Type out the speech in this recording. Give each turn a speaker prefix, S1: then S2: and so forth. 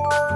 S1: you